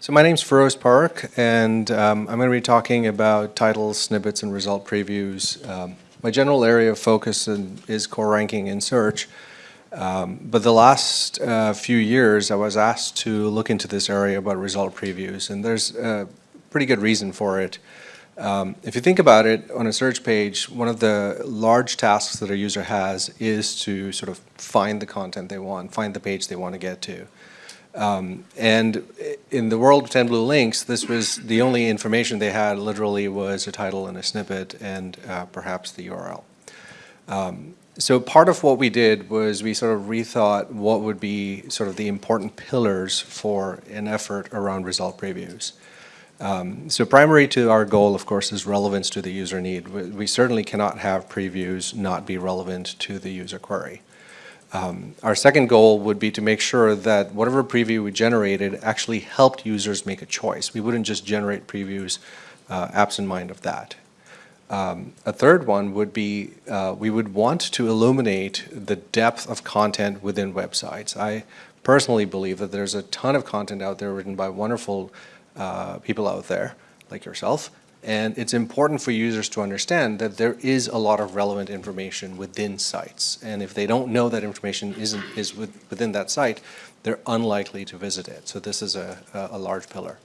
So my name's Phiroze Parakh, and um, I'm going to be talking about titles, snippets, and result previews. Um, my general area of focus in, is core ranking in search, um, but the last uh, few years I was asked to look into this area about result previews, and there's a pretty good reason for it. Um, if you think about it, on a search page, one of the large tasks that a user has is to sort of find the content they want, find the page they want to get to. Um, and in the world of 10 Blue Links, this was the only information they had literally was a title and a snippet and uh, perhaps the URL. Um, so part of what we did was we sort of rethought what would be sort of the important pillars for an effort around result previews. Um, so primary to our goal, of course, is relevance to the user need. We, we certainly cannot have previews not be relevant to the user query. Um, our second goal would be to make sure that whatever preview we generated actually helped users make a choice. We wouldn't just generate previews uh, absent mind of that. Um, a third one would be uh, we would want to illuminate the depth of content within websites. I personally believe that there's a ton of content out there written by wonderful uh, people out there, like yourself, and it's important for users to understand that there is a lot of relevant information within sites. And if they don't know that information isn't, is with, within that site, they're unlikely to visit it. So this is a, a, large pillar.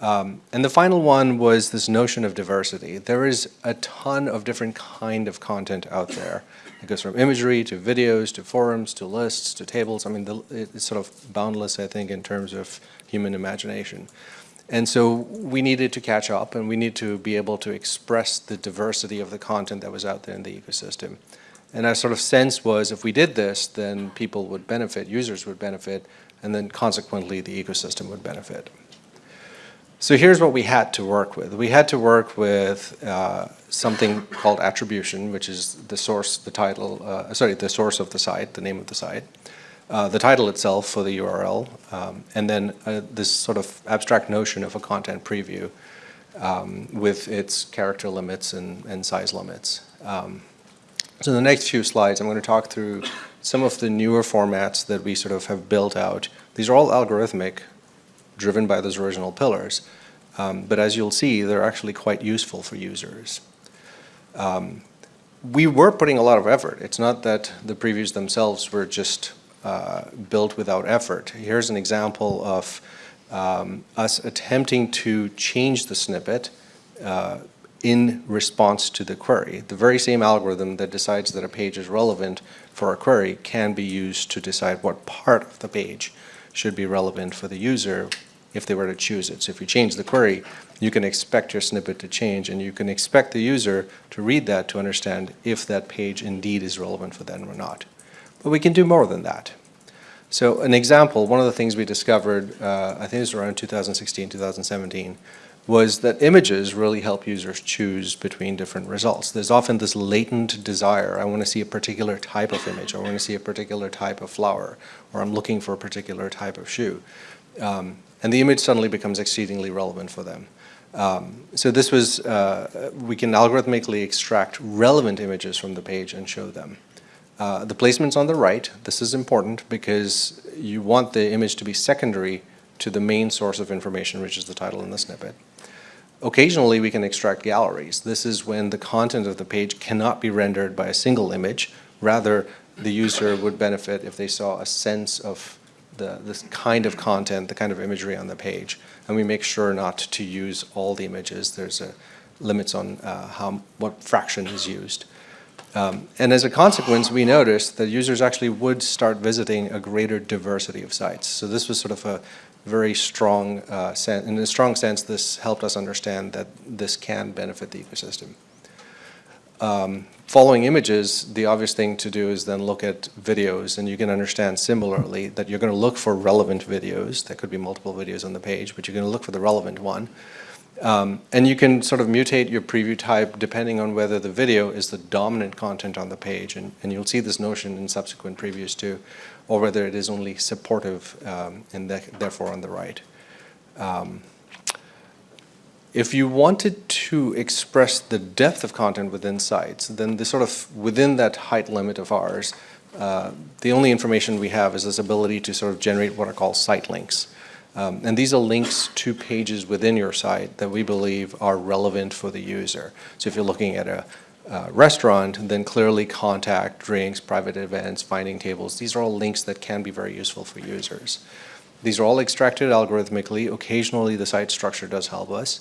Um, and the final one was this notion of diversity. There is a ton of different kind of content out there. It goes from imagery to videos to forums to lists to tables. I mean, the, it's sort of boundless, I think, in terms of human imagination. And so we needed to catch up and we need to be able to express the diversity of the content that was out there in the ecosystem. And our sort of sense was if we did this, then people would benefit, users would benefit, and then consequently the ecosystem would benefit. So here's what we had to work with. We had to work with uh, something called attribution, which is the source, the title, uh, sorry, the source of the site, the name of the site uh, the title itself for the URL, um, and then uh, this sort of abstract notion of a content preview um, with its character limits and, and size limits. Um, so in the next few slides, I'm going to talk through some of the newer formats that we sort of have built out. These are all algorithmic, driven by those original pillars, um, but as you'll see, they're actually quite useful for users. Um, we were putting a lot of effort. It's not that the previews themselves were just built without effort. Here's an example of um, us attempting to change the snippet uh, in response to the query. The very same algorithm that decides that a page is relevant for a query can be used to decide what part of the page should be relevant for the user if they were to choose it. So if you change the query, you can expect your snippet to change and you can expect the user to read that to understand if that page indeed is relevant for them or not. But we can do more than that. So an example, one of the things we discovered, uh, I think it was around 2016, 2017, was that images really help users choose between different results. There's often this latent desire, I want to see a particular type of image, I want to see a particular type of flower, or I'm looking for a particular type of shoe. Um, and the image suddenly becomes exceedingly relevant for them. Um, so this was, uh, we can algorithmically extract relevant images from the page and show them. Uh, the placement's on the right. This is important because you want the image to be secondary to the main source of information, which is the title and the snippet. Occasionally, we can extract galleries. This is when the content of the page cannot be rendered by a single image. Rather, the user would benefit if they saw a sense of the this kind of content, the kind of imagery on the page. And we make sure not to use all the images. There's a limits on uh, how what fraction is used. Um, and as a consequence, we noticed that users actually would start visiting a greater diversity of sites. So this was sort of a very strong uh, in a strong sense, this helped us understand that this can benefit the ecosystem. Um, following images, the obvious thing to do is then look at videos, and you can understand similarly that you're going to look for relevant videos. There could be multiple videos on the page, but you're going to look for the relevant one. Um, and you can sort of mutate your preview type depending on whether the video is the dominant content on the page, and, and you'll see this notion in subsequent previews too, or whether it is only supportive um, and therefore on the right. Um, if you wanted to express the depth of content within sites, then the sort of within that height limit of ours, uh, the only information we have is this ability to sort of generate what are called site links. Um, and these are links to pages within your site that we believe are relevant for the user. So if you're looking at a uh, restaurant, then clearly contact, drinks, private events, finding tables. These are all links that can be very useful for users. These are all extracted algorithmically. Occasionally, the site structure does help us,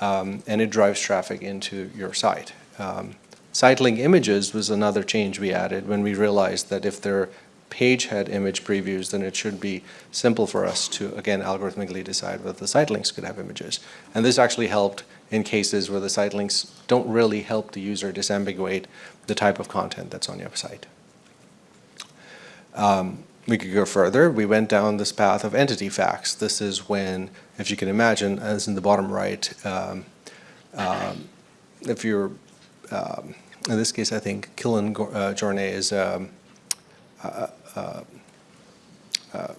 um, and it drives traffic into your site. Um, site link images was another change we added when we realized that if their page had image previews, then it should be simple for us to, again, algorithmically decide whether the site links could have images. And this actually helped in cases where the site links don't really help the user disambiguate the type of content that's on your site. Um, we could go further. We went down this path of entity facts. This is when, if you can imagine, as in the bottom right, um, um, if you're, um, in this case, I think Kilian uh, Jornet is um, a,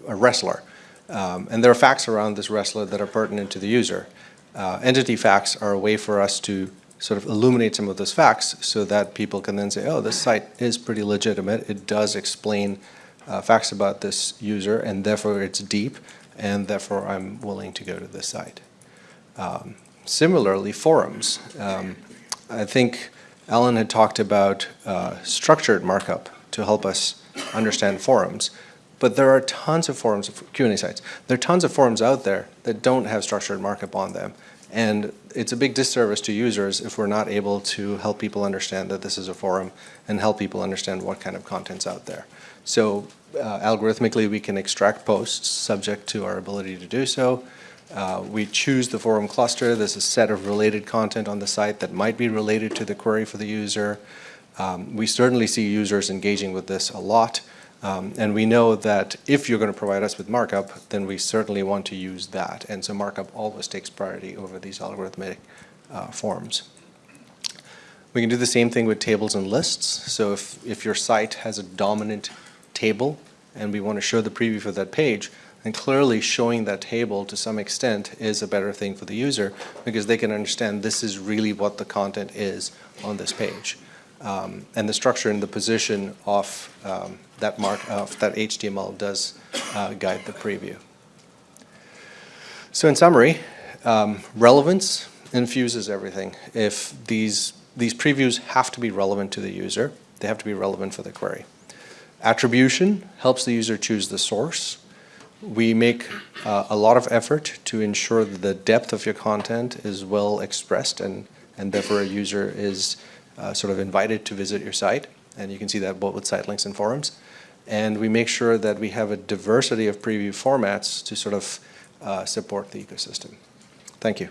wrestler. Um, and there are facts around this wrestler that are pertinent to the user. Uh, entity facts are a way for us to sort of illuminate some of those facts so that people can then say, oh, this site is pretty legitimate. It does explain uh, facts about this user, and therefore it's deep, and therefore I'm willing to go to this site. Um, similarly, forums. Um, I think Alan had talked about uh, structured markup to help us understand forums. But there are tons of forums, Q&A sites. There are tons of forums out there that don't have structured markup on them. And it's a big disservice to users if we're not able to help people understand that this is a forum and help people understand what kind of content's out there. So uh, algorithmically, we can extract posts subject to our ability to do so. Uh, we choose the forum cluster. There's a set of related content on the site that might be related to the query for the user. Um, we certainly see users engaging with this a lot. Um, and we know that if you're going to provide us with markup, then we certainly want to use that. And so markup always takes priority over these algorithmic uh, forms. We can do the same thing with tables and lists. So if, if your site has a dominant table and we want to show the preview for that page, then clearly showing that table to some extent is a better thing for the user because they can understand this is really what the content is on this page. Um, and the structure and the position of um, that mark of that HTML does uh, guide the preview. So in summary, um, relevance infuses everything. If these these previews have to be relevant to the user, they have to be relevant for the query. Attribution helps the user choose the source. We make uh, a lot of effort to ensure that the depth of your content is well expressed and, and therefore a user is uh, sort of invited to visit your site. And you can see that both with site links and forums. And we make sure that we have a diversity of preview formats to sort of uh, support the ecosystem. Thank you.